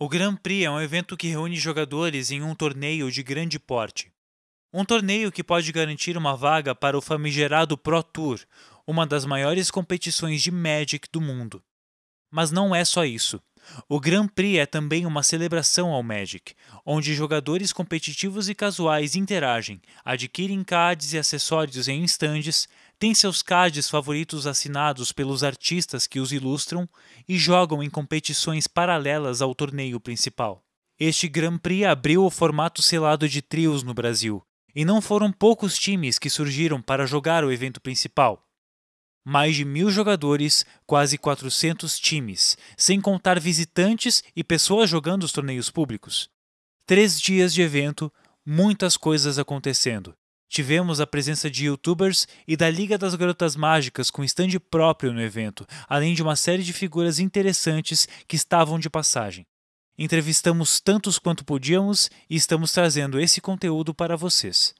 O Grand Prix é um evento que reúne jogadores em um torneio de grande porte. Um torneio que pode garantir uma vaga para o famigerado Pro Tour, uma das maiores competições de Magic do mundo. Mas não é só isso. O Grand Prix é também uma celebração ao Magic, onde jogadores competitivos e casuais interagem, adquirem cards e acessórios em estandes, têm seus cards favoritos assinados pelos artistas que os ilustram e jogam em competições paralelas ao torneio principal. Este Grand Prix abriu o formato selado de trios no Brasil, e não foram poucos times que surgiram para jogar o evento principal mais de mil jogadores, quase 400 times, sem contar visitantes e pessoas jogando os torneios públicos. Três dias de evento, muitas coisas acontecendo. Tivemos a presença de youtubers e da Liga das Garotas Mágicas com stand próprio no evento, além de uma série de figuras interessantes que estavam de passagem. Entrevistamos tantos quanto podíamos e estamos trazendo esse conteúdo para vocês.